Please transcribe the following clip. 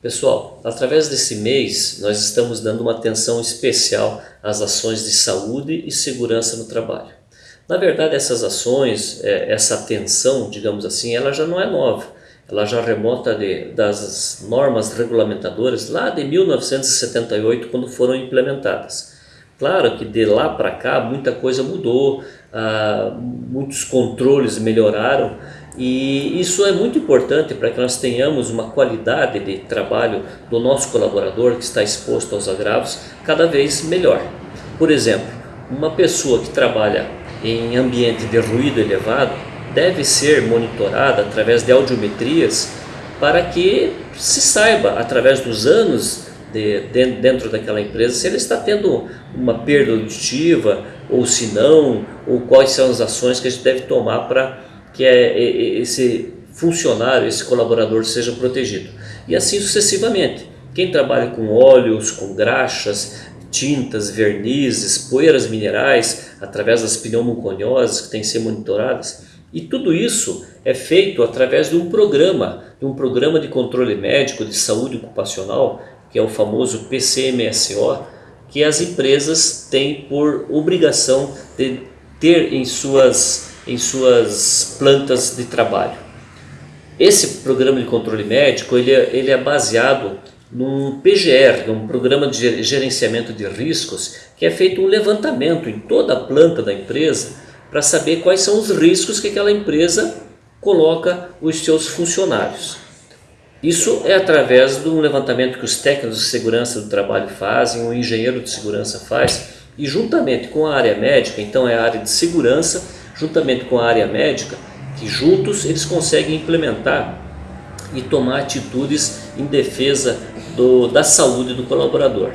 Pessoal, através desse mês nós estamos dando uma atenção especial às ações de saúde e segurança no trabalho. Na verdade essas ações, é, essa atenção, digamos assim, ela já não é nova. Ela já remota de, das normas regulamentadoras lá de 1978 quando foram implementadas. Claro que de lá para cá muita coisa mudou, ah, muitos controles melhoraram e isso é muito importante para que nós tenhamos uma qualidade de trabalho do nosso colaborador que está exposto aos agravos cada vez melhor. Por exemplo, uma pessoa que trabalha em ambiente de ruído elevado deve ser monitorada através de audiometrias para que se saiba, através dos anos de, de, dentro daquela empresa, se ele está tendo uma perda auditiva ou se não, ou quais são as ações que a gente deve tomar para que é, esse funcionário, esse colaborador seja protegido. E assim sucessivamente. Quem trabalha com óleos, com graxas, tintas, vernizes, poeiras minerais, através das pneumoconioses que têm que ser monitoradas, e tudo isso é feito através de um programa, de um programa de controle médico de saúde ocupacional, que é o famoso PCMSO, que as empresas têm por obrigação de ter em suas em suas plantas de trabalho. Esse programa de controle médico ele é, ele é baseado num PGR, num programa de gerenciamento de riscos, que é feito um levantamento em toda a planta da empresa para saber quais são os riscos que aquela empresa coloca os seus funcionários. Isso é através de um levantamento que os técnicos de segurança do trabalho fazem, o engenheiro de segurança faz, e juntamente com a área médica, então é a área de segurança, juntamente com a área médica, que juntos eles conseguem implementar e tomar atitudes em defesa do, da saúde do colaborador.